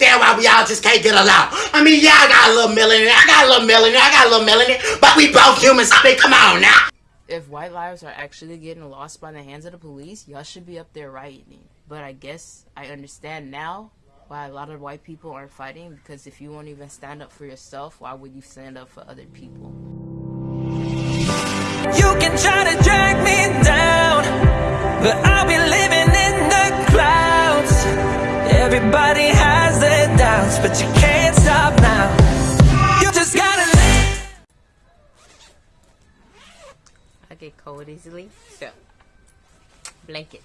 understand why we all just can't get along. I mean, yeah, I got a little millionaire, I got a little millionaire, I got a little millionaire, but we both humans. I mean, come on now. If white lives are actually getting lost by the hands of the police, y'all should be up there rioting. But I guess I understand now why a lot of white people aren't fighting because if you won't even stand up for yourself, why would you stand up for other people? You can try to drag me down, but I'll be living in the clouds. Everybody has their doubts, but you can't stop now. You just gotta. I get cold easily, so blanket.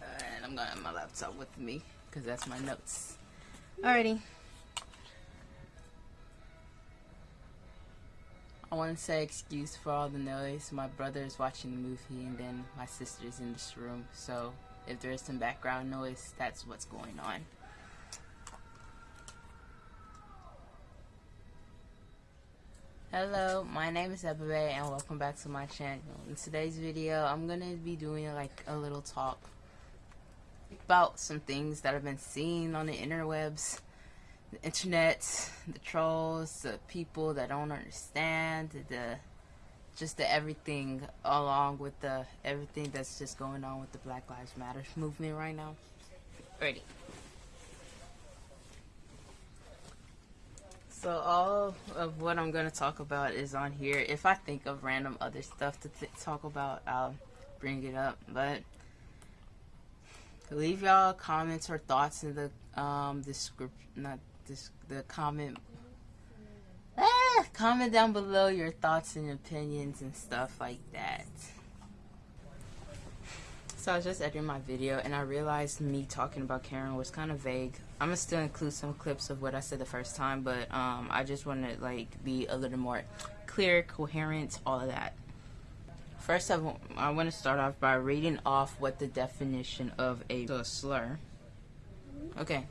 And I'm gonna have my laptop with me because that's my notes. Alrighty. I want to say excuse for all the noise. My brother is watching the movie and then my sister's in this room. So if there's some background noise, that's what's going on. Hello, my name is Ebabe and welcome back to my channel. In today's video, I'm going to be doing like a little talk about some things that I've been seeing on the interwebs the internet, the trolls, the people that don't understand, the just the everything along with the everything that's just going on with the Black Lives Matter movement right now. Ready. So all of what I'm going to talk about is on here. If I think of random other stuff to talk about, I'll bring it up. But leave y'all comments or thoughts in the um description, not the comment ah, comment down below your thoughts and opinions and stuff like that. So I was just editing my video and I realized me talking about Karen was kind of vague. I'm gonna still include some clips of what I said the first time, but um, I just want to like be a little more clear, coherent, all of that. First, I, I want to start off by reading off what the definition of a slur. Okay,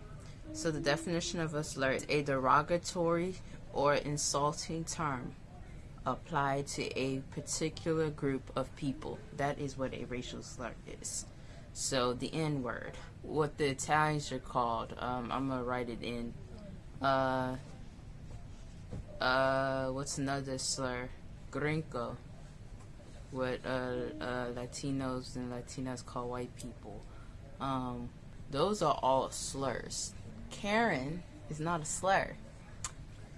so the definition of a slur is a derogatory or insulting term applied to a particular group of people. That is what a racial slur is. So the N word, what the Italians are called, um, I'm gonna write it in. Uh, uh, what's another slur? Gringo. What uh, uh, Latinos and Latinas call white people. Um, those are all slurs. Karen is not a slur.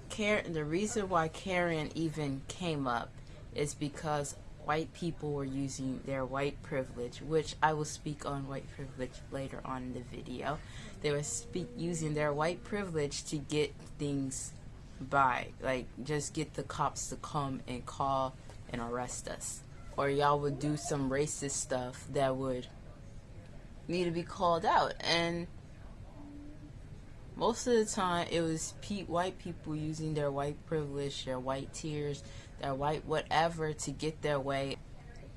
Karen, the reason why Karen even came up is because white people were using their white privilege, which I will speak on white privilege later on in the video. They were speak using their white privilege to get things by, like just get the cops to come and call and arrest us. Or y'all would do some racist stuff that would need to be called out. And most of the time it was pe white people using their white privilege, their white tears, their white whatever to get their way.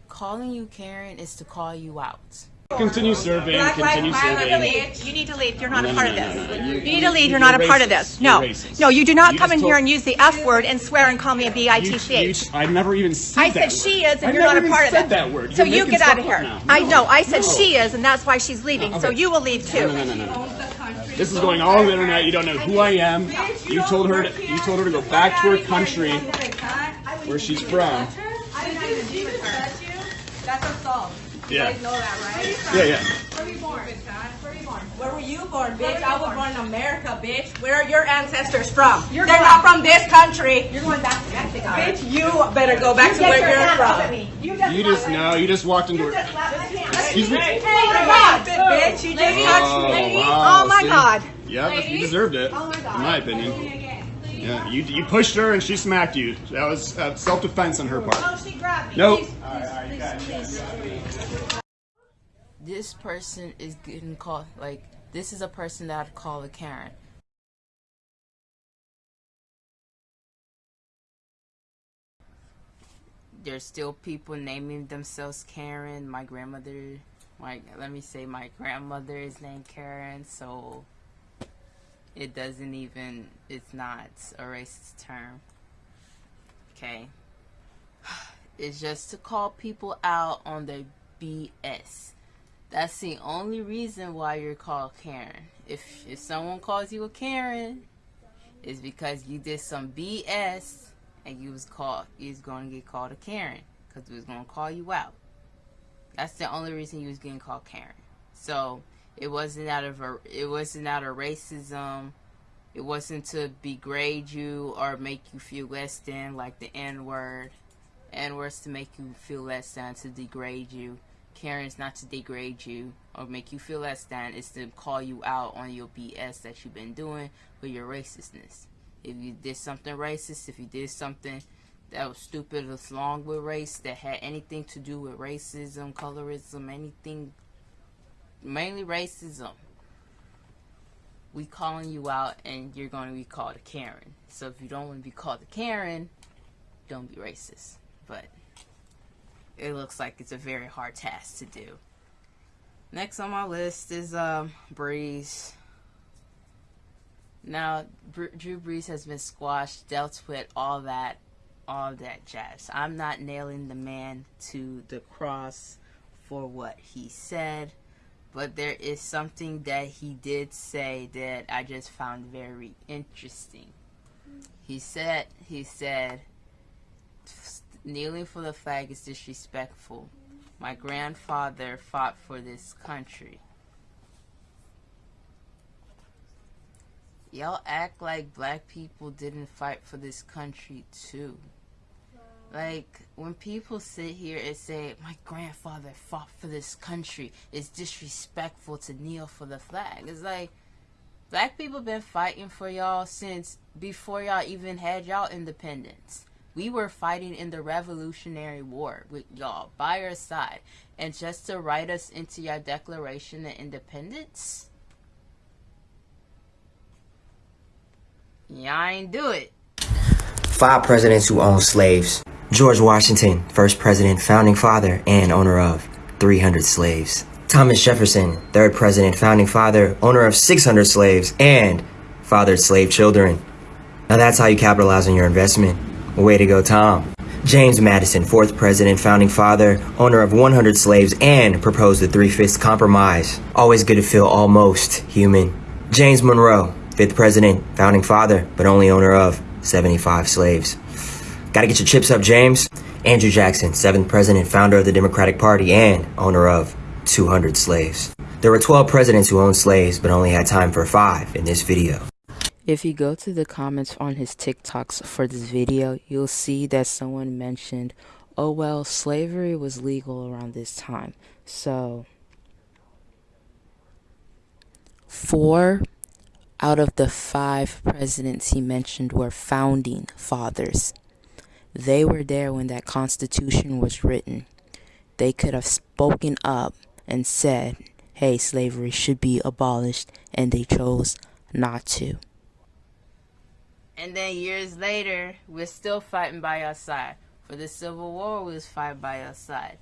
Calling you Karen is to call you out. Continue serving. Black continue serving. You need to leave. You're not no, a part no, no, of this. You, you, need to leave. You're, not a part of this. No, no, you do not come in here and use the F word and swear and call me a bitch. I never even said I said she is, and you're not a part of it. that word. So you get out of here. I know. I said she is, and that's why she's leaving. So you will leave too. No, no, no, no. This is going all over the internet. You don't know who I am. You told her to, you told her to go back to her country where she's from. That's assault. You yeah. guys know that, right? Yeah, yeah. Where were you born? Where were you born, bitch? I was born in America, bitch. Where are your ancestors from? You're They're not from this country. You're going back to Mexico. Bitch, you better go back you to where you're from. You just, you just no, you just walked into her. Excuse me. Hey, oh, bitch, you just touched me. Wow, oh my see? god. Yeah, you deserved it. Oh my god. In my opinion. Yeah, you you pushed her and she smacked you. That was uh, self-defense on her part. No, she grabbed me. Nope. Please, please, please, this person is getting called like this is a person that I'd call a Karen. There's still people naming themselves Karen. My grandmother, my let me say my grandmother is named Karen, so it doesn't even it's not a racist term. Okay. It's just to call people out on their BS That's the only reason why you're called Karen. If if someone calls you a Karen, it's because you did some BS and you was called you was going to get called a Karen because we was going to call you out. That's the only reason you was getting called Karen. So it wasn't out of a it wasn't out of racism. It wasn't to degrade you or make you feel less than like the N word. N words to make you feel less than to degrade you. Karen's not to degrade you or make you feel less than. It's to call you out on your BS that you've been doing with your racistness. If you did something racist, if you did something that was stupid along with race, that had anything to do with racism, colorism, anything, mainly racism, we calling you out and you're going to be called a Karen. So if you don't want to be called a Karen, don't be racist. But it looks like it's a very hard task to do. Next on my list is um, Brees. Now, Drew Brees has been squashed, dealt with all that, all that jazz. I'm not nailing the man to the cross for what he said, but there is something that he did say that I just found very interesting. He said, he said, Kneeling for the flag is disrespectful. My grandfather fought for this country. Y'all act like black people didn't fight for this country too. Like, when people sit here and say, my grandfather fought for this country, it's disrespectful to kneel for the flag. It's like, black people been fighting for y'all since before y'all even had y'all independence. We were fighting in the Revolutionary War with y'all by our side. And just to write us into your Declaration of Independence? Y'all ain't do it. Five presidents who owned slaves. George Washington, first president, founding father, and owner of 300 slaves. Thomas Jefferson, third president, founding father, owner of 600 slaves, and fathered slave children. Now that's how you capitalize on your investment. Way to go, Tom. James Madison, fourth president, founding father, owner of 100 slaves, and proposed the Three-Fifths Compromise. Always good to feel almost human. James Monroe, fifth president, founding father, but only owner of 75 slaves. Gotta get your chips up, James. Andrew Jackson, seventh president, founder of the Democratic Party, and owner of 200 slaves. There were 12 presidents who owned slaves, but only had time for five in this video. If you go to the comments on his TikToks for this video, you'll see that someone mentioned, oh well, slavery was legal around this time. So, four out of the five presidents he mentioned were founding fathers. They were there when that Constitution was written. They could have spoken up and said, hey, slavery should be abolished, and they chose not to. And then years later, we're still fighting by our side. For the Civil War, we was fighting by our side.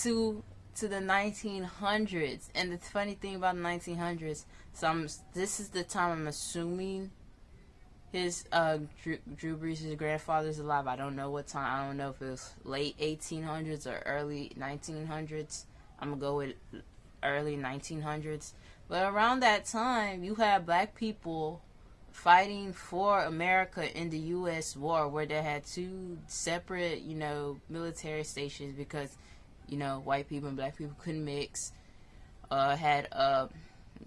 To to the 1900s, and the funny thing about the 1900s, so I'm, this is the time I'm assuming his uh, Drew, Drew Brees' grandfather's alive. I don't know what time. I don't know if it was late 1800s or early 1900s. I'm gonna go with early 1900s. But around that time, you had black people fighting for America in the U.S. war, where they had two separate, you know, military stations because, you know, white people and black people couldn't mix. Uh, had uh,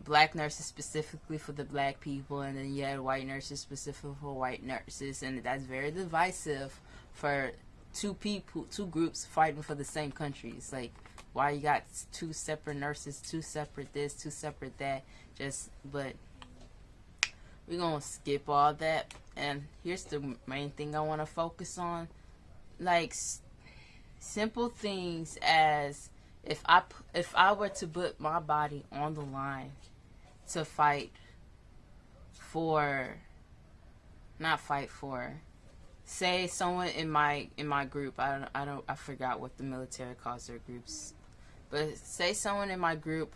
black nurses specifically for the black people, and then you had white nurses specifically for white nurses, and that's very divisive for two people, two groups fighting for the same country. It's like why you got two separate nurses, two separate this, two separate that. Just but we're gonna skip all that and here's the main thing I want to focus on like simple things as if I if I were to put my body on the line to fight for not fight for say someone in my in my group I don't I don't I forgot what the military calls their groups but say someone in my group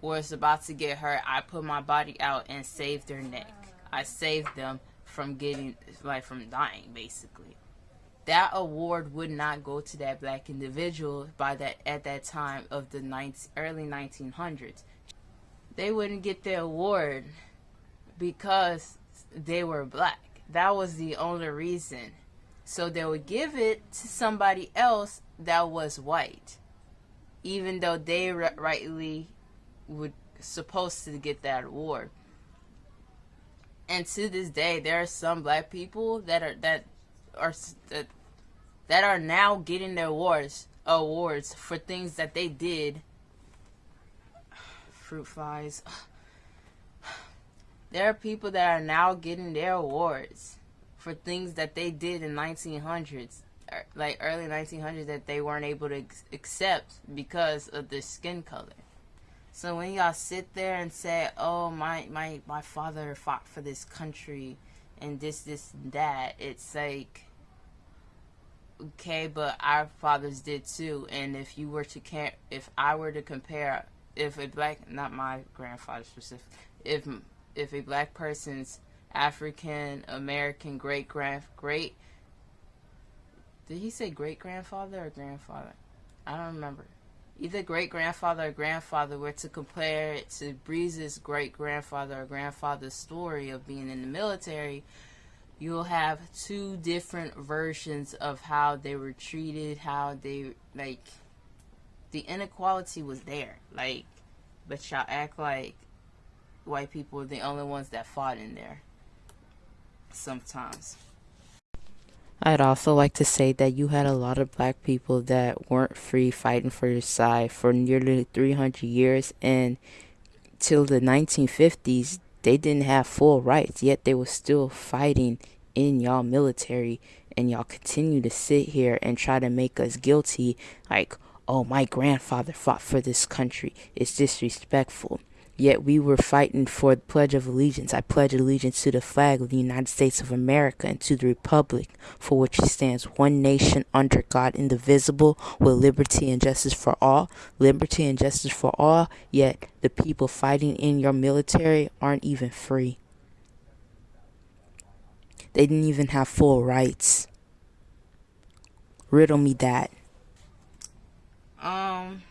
was about to get hurt, I put my body out and saved their neck. I saved them from getting, like, from dying, basically. That award would not go to that black individual by that at that time of the 19, early 1900s. They wouldn't get the award because they were black. That was the only reason. So they would give it to somebody else that was white, even though they rightly would supposed to get that award. And to this day, there are some black people that are that are that that are now getting their awards awards for things that they did. Fruit flies. There are people that are now getting their awards for things that they did in 1900s, er, like early 1900s, that they weren't able to accept because of their skin color. So when y'all sit there and say, "Oh, my my my father fought for this country," and this this and that, it's like okay, but our fathers did too. And if you were to care, if I were to compare, if a black, not my grandfather specific, if if a black person's African American great grand great, did he say great grandfather or grandfather? I don't remember. Either great grandfather or grandfather were to compare it to Brees's great grandfather or grandfather's story of being in the military, you'll have two different versions of how they were treated, how they like the inequality was there. Like but y'all act like white people were the only ones that fought in there. Sometimes. I'd also like to say that you had a lot of black people that weren't free fighting for your side for nearly 300 years and till the 1950s they didn't have full rights, yet they were still fighting in y'all military, and y'all continue to sit here and try to make us guilty, like, oh, my grandfather fought for this country. It's disrespectful. Yet we were fighting for the Pledge of Allegiance. I pledge allegiance to the flag of the United States of America and to the Republic for which it stands, one nation under God, indivisible, with liberty and justice for all. Liberty and justice for all, yet the people fighting in your military aren't even free. They didn't even have full rights. Riddle me that. Um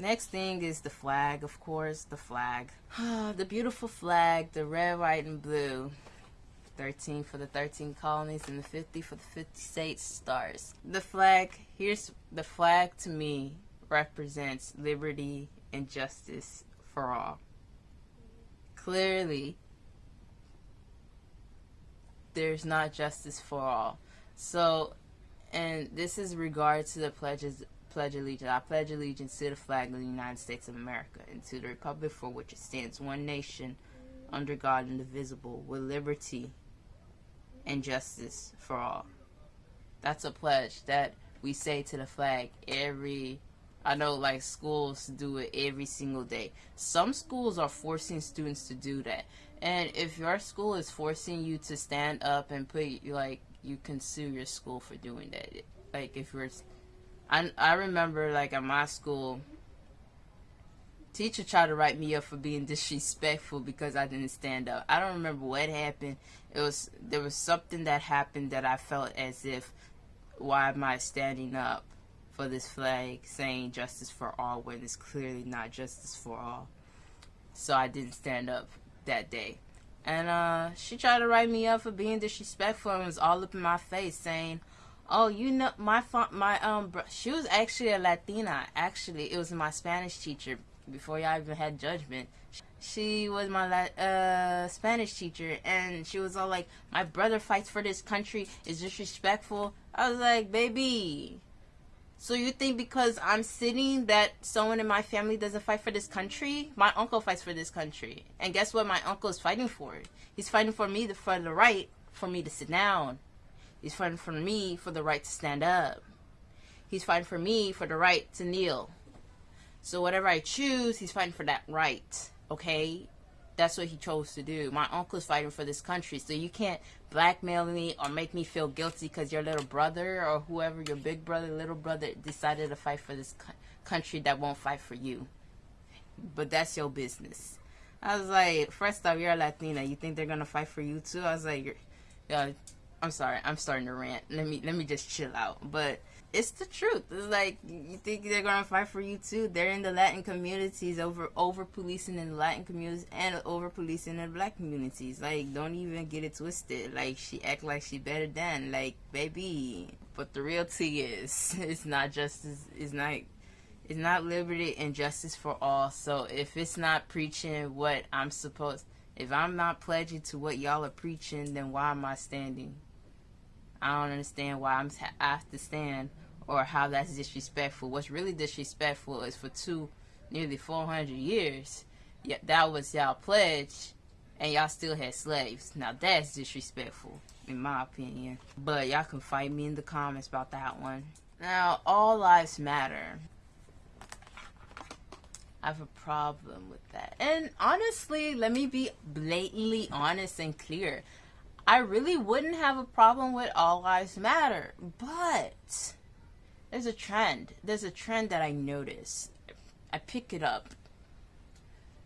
Next thing is the flag, of course, the flag. the beautiful flag, the red, white, and blue. 13 for the 13 colonies and the 50 for the 50 states stars. The flag, here's the flag to me represents liberty and justice for all. Clearly, there's not justice for all. So, and this is regard to the pledges pledge allegiance. I pledge allegiance to the flag of the United States of America and to the republic for which it stands, one nation, under God, indivisible, with liberty and justice for all. That's a pledge that we say to the flag every I know like schools do it every single day. Some schools are forcing students to do that. And if your school is forcing you to stand up and put like you can sue your school for doing that. Like if you're I, I remember like at my school, teacher tried to write me up for being disrespectful because I didn't stand up. I don't remember what happened. It was there was something that happened that I felt as if why am I standing up for this flag saying justice for all when it's clearly not justice for all. So I didn't stand up that day. And uh, she tried to write me up for being disrespectful and was all up in my face saying, Oh, you know, my my um, she was actually a Latina. Actually, it was my Spanish teacher before y'all even had judgment. She was my uh Spanish teacher, and she was all like, "My brother fights for this country. Is disrespectful." I was like, "Baby, so you think because I'm sitting that someone in my family doesn't fight for this country? My uncle fights for this country, and guess what? My uncle is fighting for it. He's fighting for me for the right for me to sit down." He's fighting for me for the right to stand up. He's fighting for me for the right to kneel. So whatever I choose, he's fighting for that right. Okay? That's what he chose to do. My uncle's fighting for this country. So you can't blackmail me or make me feel guilty because your little brother or whoever, your big brother, little brother, decided to fight for this country that won't fight for you. But that's your business. I was like, first off, you're a Latina. You think they're going to fight for you too? I was like, you're, uh, I'm sorry, I'm starting to rant. Let me let me just chill out. But it's the truth. It's like you think they're gonna fight for you too. They're in the Latin communities over over policing in the Latin communities and over policing in the black communities. Like don't even get it twisted. Like she act like she better than like baby. But the real tea is it's not justice. It's not. It's not liberty and justice for all. So if it's not preaching what I'm supposed, if I'm not pledging to what y'all are preaching, then why am I standing? I don't understand why I'm I have to stand or how that's disrespectful. What's really disrespectful is for two, nearly 400 years, yeah, that was y'all pledge, and y'all still had slaves. Now that's disrespectful, in my opinion. But y'all can fight me in the comments about that one. Now, all lives matter. I have a problem with that. And honestly, let me be blatantly honest and clear. I really wouldn't have a problem with all lives matter, but there's a trend. There's a trend that I notice. I pick it up.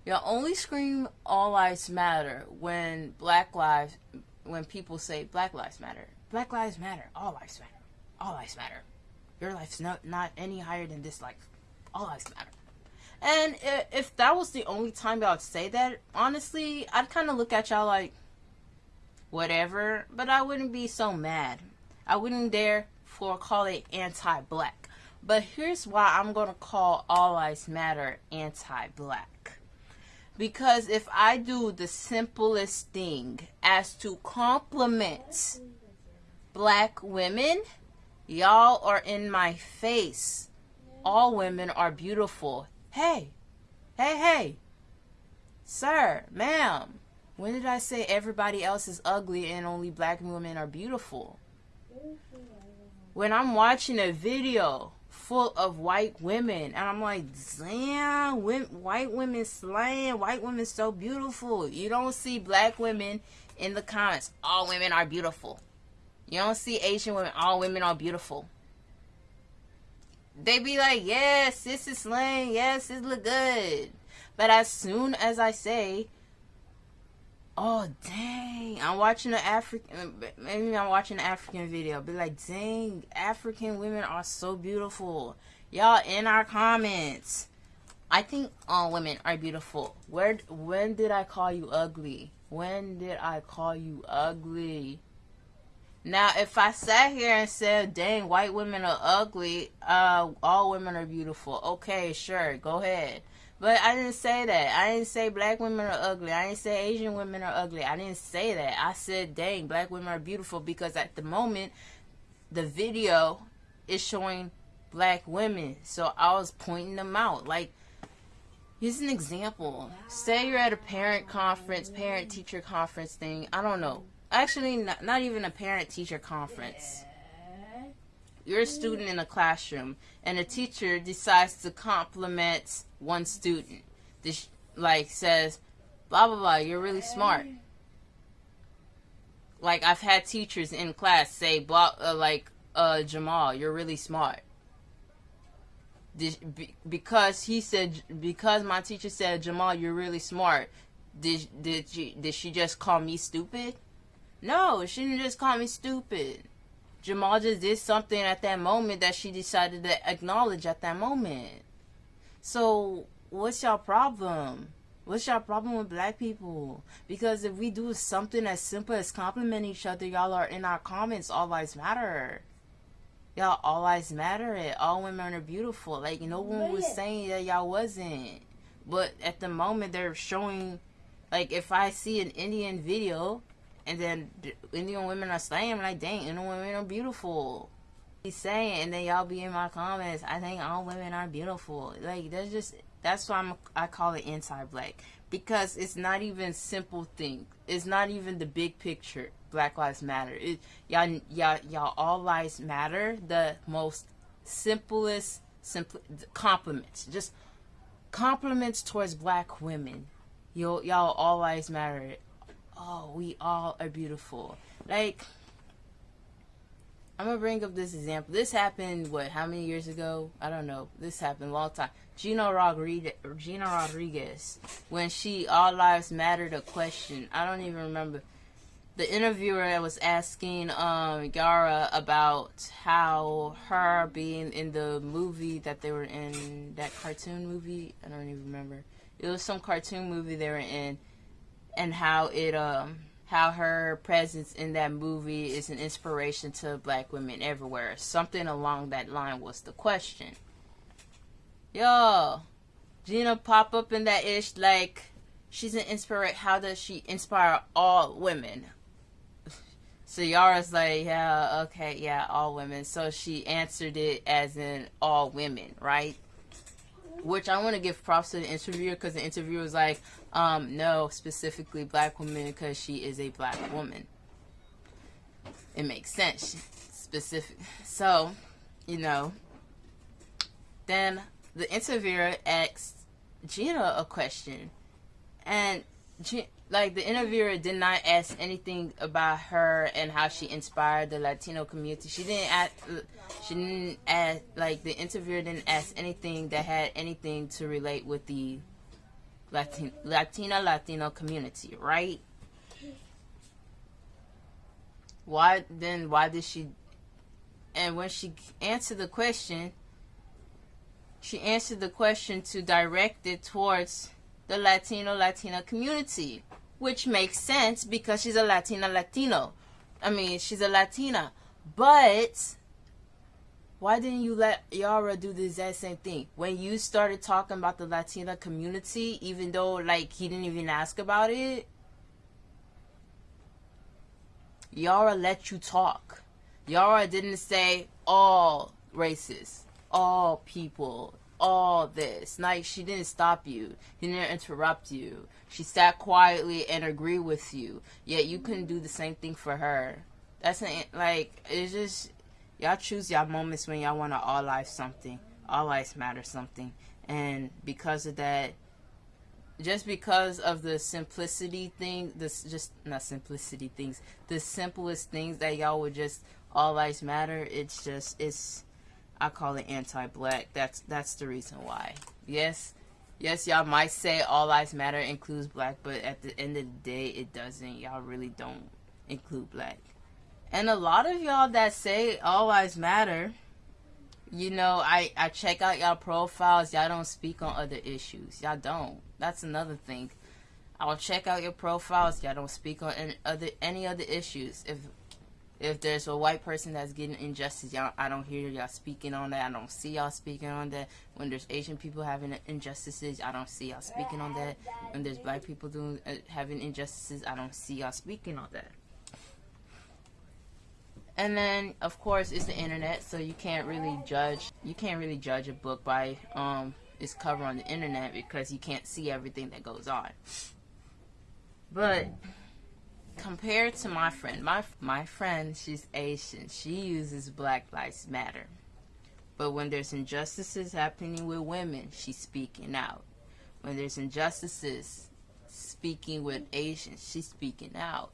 You'll only scream all lives matter when black lives when people say black lives matter. Black lives matter. All lives matter. All lives matter. Your life's not not any higher than this life. All lives matter. And if that was the only time y'all would say that, honestly, I'd kind of look at y'all like, whatever, but I wouldn't be so mad. I wouldn't dare for call it anti-black. But here's why I'm going to call All Lives Matter anti-black. Because if I do the simplest thing as to compliment black women, y'all are in my face. All women are beautiful. Hey, hey, hey, sir, ma'am, when did I say everybody else is ugly and only black women are beautiful? When I'm watching a video full of white women and I'm like, damn, white women slaying, white women so beautiful. You don't see black women in the comments, all women are beautiful. You don't see Asian women, all women are beautiful. They be like, yes, this is slaying, yes, it look good. But as soon as I say, oh dang. I'm watching an african maybe i'm watching an african video. Be like dang african women are so beautiful. Y'all in our comments. I think all women are beautiful. Where when did i call you ugly? When did i call you ugly now if i sat here and said dang white women are ugly uh all women are beautiful okay sure go ahead but I didn't say that. I didn't say black women are ugly. I didn't say Asian women are ugly. I didn't say that. I said, dang, black women are beautiful because at the moment, the video is showing black women. So I was pointing them out. Like, here's an example. Say you're at a parent conference, parent teacher conference thing. I don't know. Actually, not, not even a parent teacher conference you're a student in a classroom and a teacher decides to compliment one student. This like says blah blah blah you're really smart. Like i've had teachers in class say blah uh, like uh jamal you're really smart. Did, be, because he said because my teacher said jamal you're really smart. Did did she did she just call me stupid no she didn't just call me stupid Jamal just did something at that moment that she decided to acknowledge at that moment. So, what's your problem? What's your problem with black people? Because if we do something as simple as compliment each other, y'all are in our comments, all lives matter. Y'all, all lives matter. It all women are beautiful. Like, no one was saying that y'all wasn't. But at the moment, they're showing, like, if I see an Indian video and then Indian women are saying, like, dang, Indian women are beautiful. He's saying, and then y'all be in my comments, I think all women are beautiful. Like, that's just, that's why I'm, I call it anti-black. Because it's not even simple thing. It's not even the big picture. Black Lives Matter. Y'all, y'all, y'all all lives matter. The most simplest, simple compliments. Just compliments towards black women. Yo, y'all all lives matter oh, we all are beautiful. Like, I'm gonna bring up this example. This happened what? How many years ago? I don't know. This happened a long time. Gina Rodriguez, Gina Rodriguez, when she "All Lives Matter" a question. I don't even remember. the interviewer was asking um, Yara about how her being in the movie that they were in, that cartoon movie, I don't even remember. It was some cartoon movie they were in, and how it um how her presence in that movie is an inspiration to black women everywhere. Something along that line was the question. Yo, Gina pop up in that ish like she's an inspiration. How does she inspire all women? So Yara's like, yeah, okay, yeah, all women. So she answered it as in all women, right? Which I want to give props to the interviewer because the interviewer was like, um, no, specifically black women because she is a black woman. It makes sense. Specific. So, you know, then the interviewer asked Gina a question. And like the interviewer did not ask anything about her and how she inspired the Latino community. She didn't ask. She didn't ask. Like the interviewer didn't ask anything that had anything to relate with the Latin, Latina Latino community, right? Why then? Why did she? And when she answered the question, she answered the question to direct it towards the Latino Latina community which makes sense because she's a Latina Latino. I mean, she's a Latina. But why didn't you let Yara do the exact same thing? When you started talking about the Latina community, even though like he didn't even ask about it, Yara let you talk. Yara didn't say all races, all people, all this. Like she didn't stop you. Didn't interrupt you. She sat quietly and agreed with you. Yet you couldn't do the same thing for her. That's an, like it's just y'all choose y'all moments when y'all want to all life something. All lives matter something. And because of that just because of the simplicity thing, this just not simplicity things, the simplest things that y'all would just all lives matter, it's just it's I call it anti-black. That's that's the reason why. Yes, yes, y'all might say all lives matter includes black, but at the end of the day, it doesn't. Y'all really don't include black. And a lot of y'all that say all lives matter, you know, I I check out y'all profiles. Y'all don't speak on other issues. Y'all don't. That's another thing. I'll check out your profiles. Y'all don't speak on any other any other issues. If if there's a white person that's getting injustice, y'all, I don't hear y'all speaking on that. I don't see y'all speaking on that. When there's Asian people having injustices, I don't see y'all speaking on that. When there's black people doing uh, having injustices, I don't see y'all speaking on that. And then, of course, it's the internet, so you can't really judge. You can't really judge a book by um, its cover on the internet because you can't see everything that goes on. But compared to my friend, my my friend, she's Asian. She uses Black Lives Matter. But when there's injustices happening with women, she's speaking out. When there's injustices speaking with Asians, she's speaking out.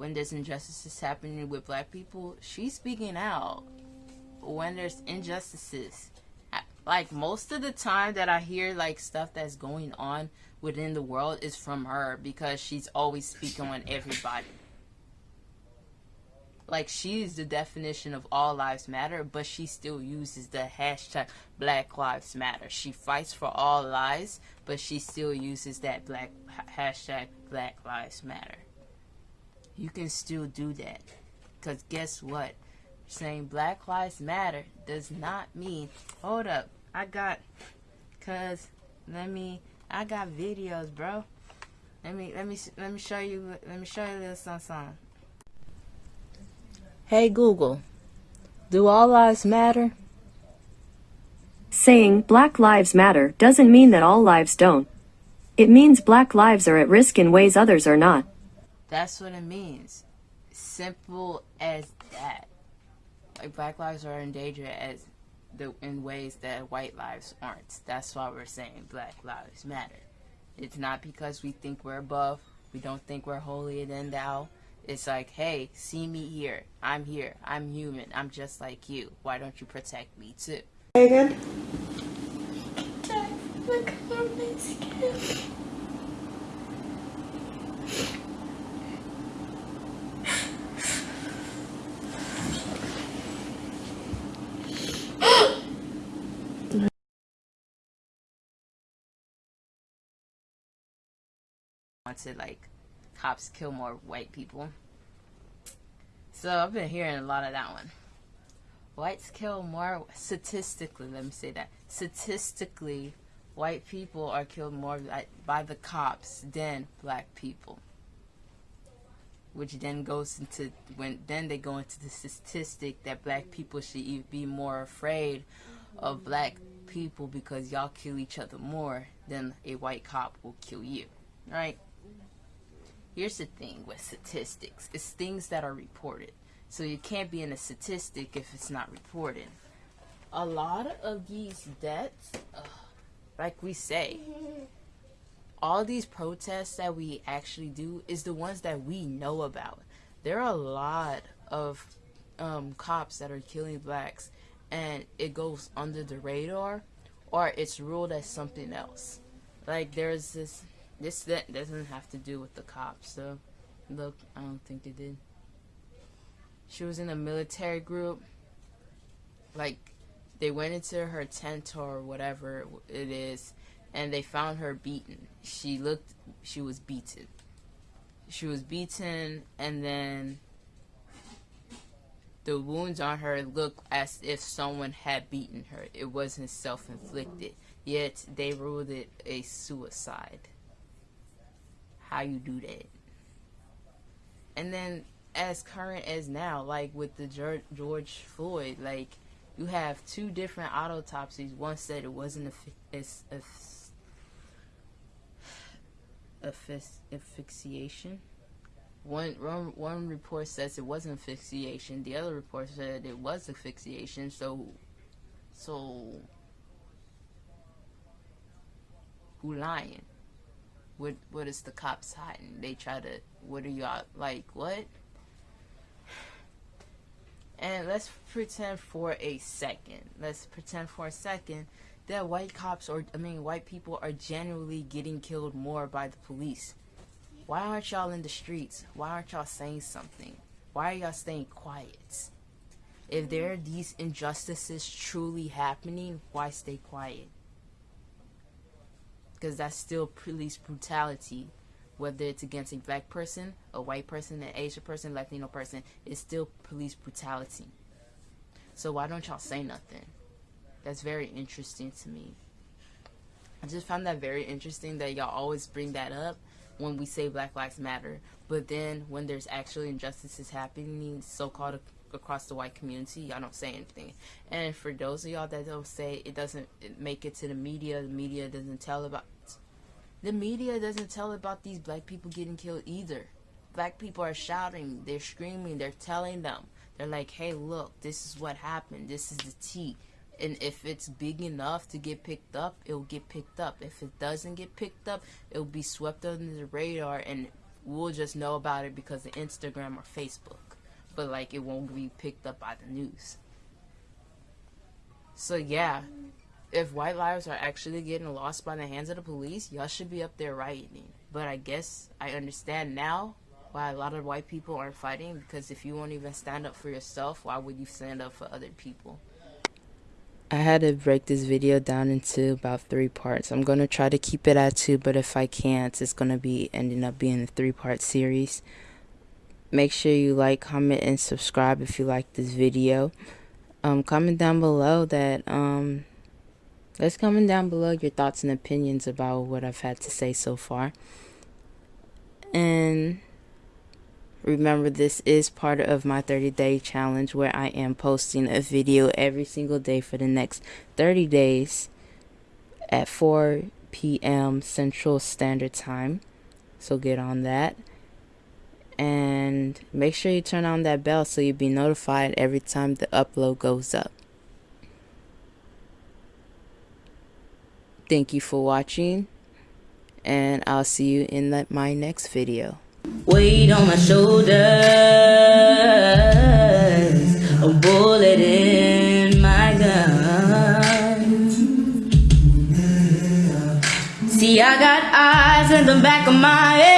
When there's injustices happening with black people, she's speaking out. When there's injustices, like most of the time that I hear like stuff that's going on within the world is from her because she's always speaking on everybody. Like she's the definition of all lives matter, but she still uses the hashtag Black Lives Matter. She fights for all lives, but she still uses that black hashtag Black Lives Matter. You can still do that. Cause guess what? Saying Black Lives Matter does not mean hold up, I got cause let me I got videos, bro. Let me let me let me show you let me show you this little something. something. Hey Google, do all lives matter? Saying Black Lives Matter doesn't mean that all lives don't. It means black lives are at risk in ways others are not. That's what it means. Simple as that. Like black lives are in danger as the, in ways that white lives aren't. That's why we're saying Black Lives Matter. It's not because we think we're above, we don't think we're holier than thou. It's like, hey, see me here. I'm here. I'm human. I'm just like you. Why don't you protect me too? Hey Again? Look on my wanted like cops kill more white people. So I've been hearing a lot of that one. Whites kill more statistically. Let me say that statistically, white people are killed more by, by the cops than black people. Which then goes into when then they go into the statistic that black people should be more afraid of black people because y'all kill each other more than a white cop will kill you, right? Here's the thing with statistics. It's things that are reported. So you can't be in a statistic if it's not reported. A lot of these deaths, ugh, like we say, all these protests that we actually do is the ones that we know about. There are a lot of um, cops that are killing blacks and it goes under the radar or it's ruled as something else. Like there's this this that doesn't have to do with the cops, so look, I don't think they did. She was in a military group. Like they went into her tent or whatever it is and they found her beaten. She looked she was beaten. She was beaten and then the wounds on her looked as if someone had beaten her. It wasn't self-inflicted. Yet they ruled it a suicide how you do that. And then as current as now, like with the George, Floyd, like you have two different autopsies. One said it wasn't asphyxiation. One, one one report says it wasn't asphyxiation. The other report said it was asphyxiation. So, so who lying? What what is the cops hiding? They try to what are y'all like what? And let's pretend for a second. Let's pretend for a second that white cops or I mean white people are generally getting killed more by the police. Why aren't y'all in the streets? Why aren't y'all saying something? Why are y'all staying quiet? If there are these injustices truly happening, why stay quiet? Because that's still police brutality whether it's against a black person, a white person, an Asian person, Latino person, it's still police brutality. So why don't y'all say nothing? That's very interesting to me. I just found that very interesting that y'all always bring that up when we say Black Lives Matter, but then when there's actually injustices happening, so-called across the white community, y'all don't say anything. And for those of y'all that don't say it doesn't make it to the media, the media doesn't tell about the media doesn't tell about these black people getting killed either. Black people are shouting, they're screaming, they're telling them. They're like, hey, look, this is what happened. This is the tea. And if it's big enough to get picked up, it'll get picked up. If it doesn't get picked up, it'll be swept under the radar and we'll just know about it because of Instagram or Facebook but like it won't be picked up by the news. So yeah, if white lives are actually getting lost by the hands of the police, y'all should be up there rioting. But I guess I understand now why a lot of white people aren't fighting because if you won't even stand up for yourself, why would you stand up for other people? I had to break this video down into about three parts. I'm going to try to keep it at two, but if I can't, it's going to be ending up being a three-part series. Make sure you like, comment, and subscribe if you like this video. Um, comment down below that, um, let's comment down below your thoughts and opinions about what I've had to say so far. And remember, this is part of my 30 day challenge where I am posting a video every single day for the next 30 days at 4 p.m. Central Standard Time. So get on that and make sure you turn on that bell so you'll be notified every time the upload goes up. Thank you for watching and I'll see you in the, my next video. Weight on my shoulders, a bullet in my gun. See, I got eyes in the back of my head